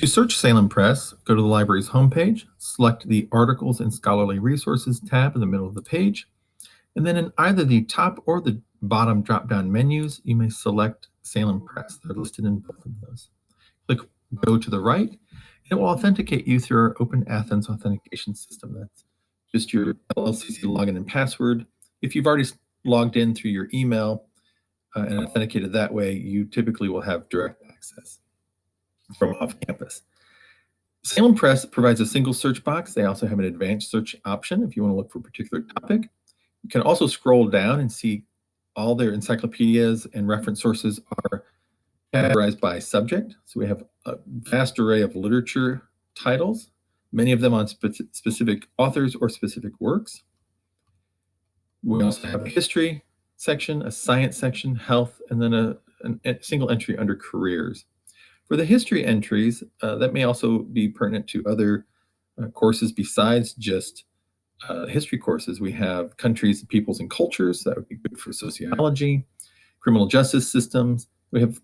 To search Salem Press, go to the library's homepage, select the Articles and Scholarly Resources tab in the middle of the page, and then in either the top or the bottom drop-down menus, you may select Salem Press. They're listed in both of those. Click Go to the right, and it will authenticate you through our Open Athens authentication system. That's just your LLCC login and password. If you've already logged in through your email uh, and authenticated that way, you typically will have direct access from off campus. Salem Press provides a single search box. They also have an advanced search option if you want to look for a particular topic. You can also scroll down and see all their encyclopedias and reference sources are categorized by subject. So we have a vast array of literature titles, many of them on spe specific authors or specific works. We also have a history section, a science section, health, and then a, a single entry under careers. For the history entries, uh, that may also be pertinent to other uh, courses besides just uh, history courses. We have countries, peoples, and cultures. That would be good for sociology, criminal justice systems. We have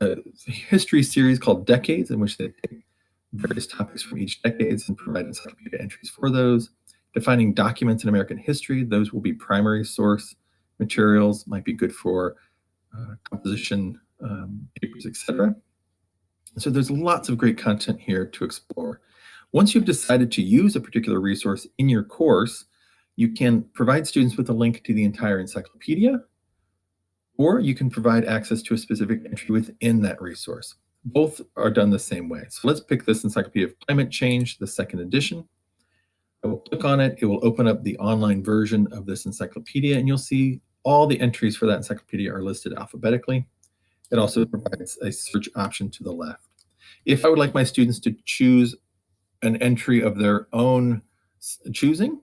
a history series called Decades, in which they take various topics from each decades and provide encyclopedia entries for those. Defining documents in American history, those will be primary source materials, might be good for uh, composition um, papers, etc. So there's lots of great content here to explore. Once you've decided to use a particular resource in your course, you can provide students with a link to the entire encyclopedia, or you can provide access to a specific entry within that resource. Both are done the same way. So let's pick this Encyclopedia of Climate Change, the second edition. I will click on it. It will open up the online version of this encyclopedia, and you'll see all the entries for that encyclopedia are listed alphabetically. It also provides a search option to the left. If I would like my students to choose an entry of their own choosing,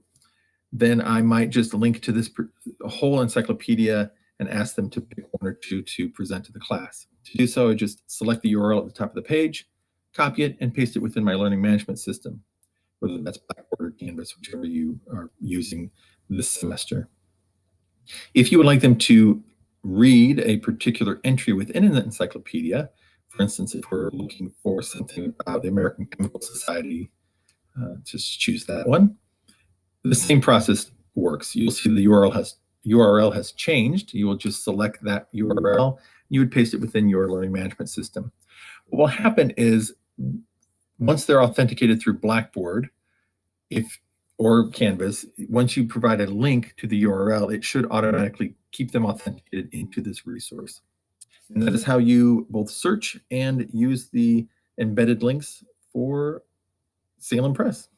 then I might just link to this whole encyclopedia and ask them to pick one or two to present to the class. To do so, I just select the URL at the top of the page, copy it, and paste it within my learning management system, whether that's Blackboard or Canvas, whichever you are using this semester. If you would like them to read a particular entry within an encyclopedia. For instance, if we're looking for something about the American Chemical Society, uh, just choose that one. The same process works. You'll see the URL has URL has changed. You will just select that URL. You would paste it within your learning management system. What will happen is once they're authenticated through Blackboard, if or Canvas, once you provide a link to the URL, it should automatically keep them authenticated into this resource. And that is how you both search and use the embedded links for Salem Press.